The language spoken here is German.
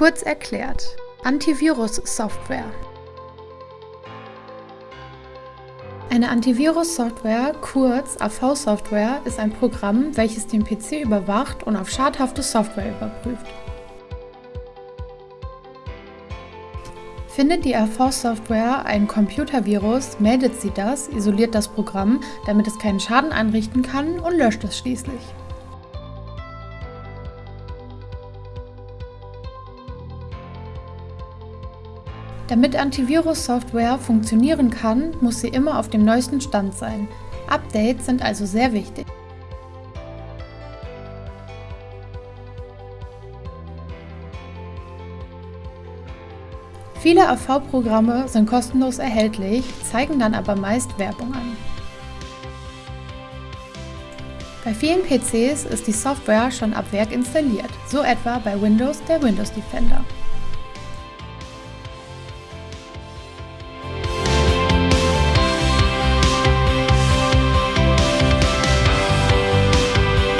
Kurz erklärt. Antivirus-Software. Eine Antivirus-Software, kurz AV-Software, ist ein Programm, welches den PC überwacht und auf schadhafte Software überprüft. Findet die AV-Software einen Computervirus, meldet sie das, isoliert das Programm, damit es keinen Schaden anrichten kann und löscht es schließlich. Damit Antivirus-Software funktionieren kann, muss sie immer auf dem neuesten Stand sein. Updates sind also sehr wichtig. Viele AV-Programme sind kostenlos erhältlich, zeigen dann aber meist Werbung an. Bei vielen PCs ist die Software schon ab Werk installiert, so etwa bei Windows der Windows Defender.